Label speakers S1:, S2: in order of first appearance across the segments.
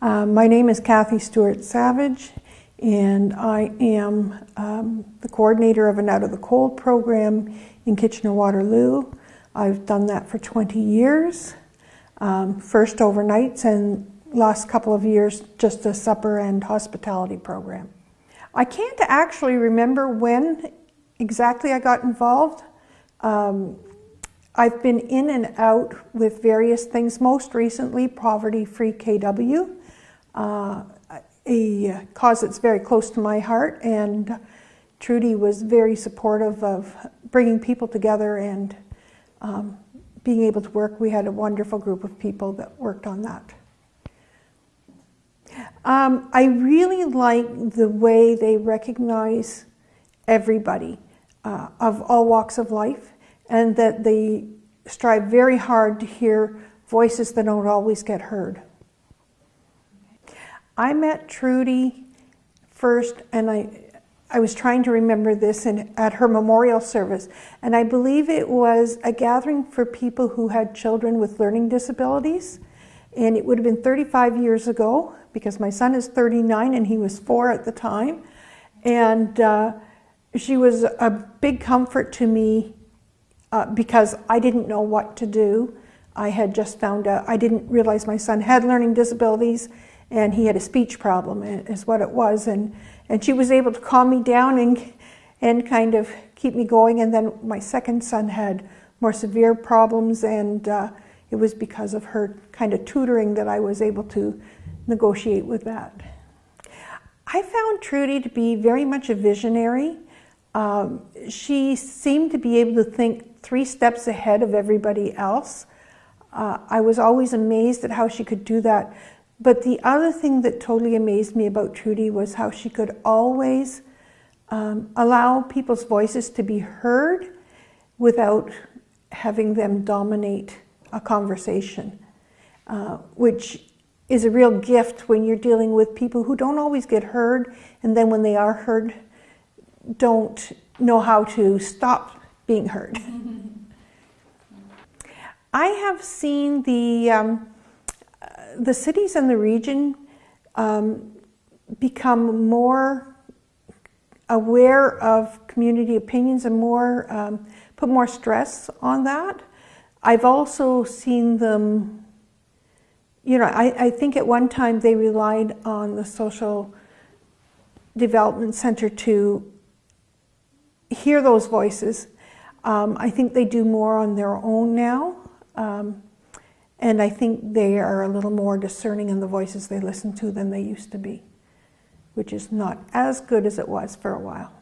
S1: Uh, my name is Kathy Stewart Savage, and I am um, the coordinator of an Out of the Cold program in Kitchener-Waterloo. I've done that for 20 years, um, first overnights and last couple of years just a supper and hospitality program. I can't actually remember when exactly I got involved. Um, I've been in and out with various things, most recently Poverty Free KW, uh, a cause that's very close to my heart, and Trudy was very supportive of bringing people together and um, being able to work. We had a wonderful group of people that worked on that. Um, I really like the way they recognize everybody uh, of all walks of life and that they strive very hard to hear voices that don't always get heard. I met Trudy first, and I, I was trying to remember this in, at her memorial service, and I believe it was a gathering for people who had children with learning disabilities, and it would have been 35 years ago because my son is 39 and he was four at the time, and uh, she was a big comfort to me uh, because I didn't know what to do. I had just found out, I didn't realize my son had learning disabilities and he had a speech problem is what it was. And, and she was able to calm me down and, and kind of keep me going. And then my second son had more severe problems and uh, it was because of her kind of tutoring that I was able to negotiate with that. I found Trudy to be very much a visionary. Um, she seemed to be able to think three steps ahead of everybody else. Uh, I was always amazed at how she could do that. But the other thing that totally amazed me about Trudy was how she could always um, allow people's voices to be heard without having them dominate a conversation, uh, which is a real gift when you're dealing with people who don't always get heard, and then when they are heard, don't know how to stop being heard. I have seen the, um, the cities in the region um, become more aware of community opinions and more um, put more stress on that. I've also seen them, you know, I, I think at one time they relied on the social development center to hear those voices. Um, I think they do more on their own now. Um, and I think they are a little more discerning in the voices they listen to than they used to be, which is not as good as it was for a while.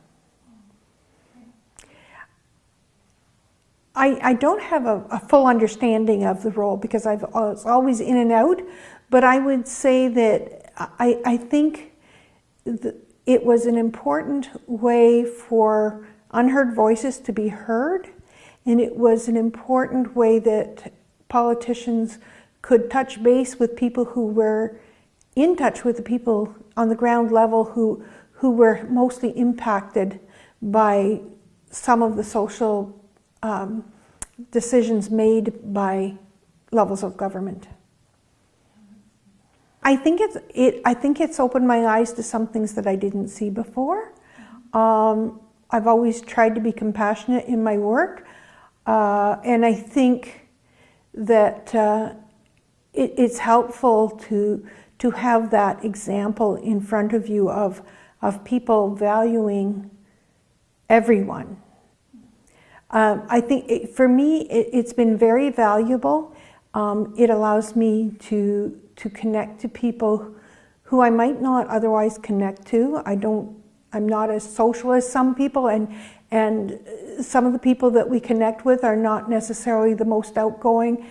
S1: I, I don't have a, a full understanding of the role because I've, I was always in and out, but I would say that I, I think it was an important way for unheard voices to be heard, and it was an important way that politicians could touch base with people who were in touch with the people on the ground level who, who were mostly impacted by some of the social um, decisions made by levels of government. I think it's it. I think it's opened my eyes to some things that I didn't see before. Um, I've always tried to be compassionate in my work, uh, and I think that uh, it, it's helpful to to have that example in front of you of of people valuing everyone. Um, I think it, for me, it, has been very valuable. Um, it allows me to to connect to people who I might not otherwise connect to. I don't I'm not as social as some people, and, and some of the people that we connect with are not necessarily the most outgoing,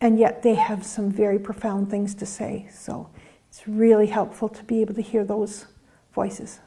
S1: and yet they have some very profound things to say. So it's really helpful to be able to hear those voices.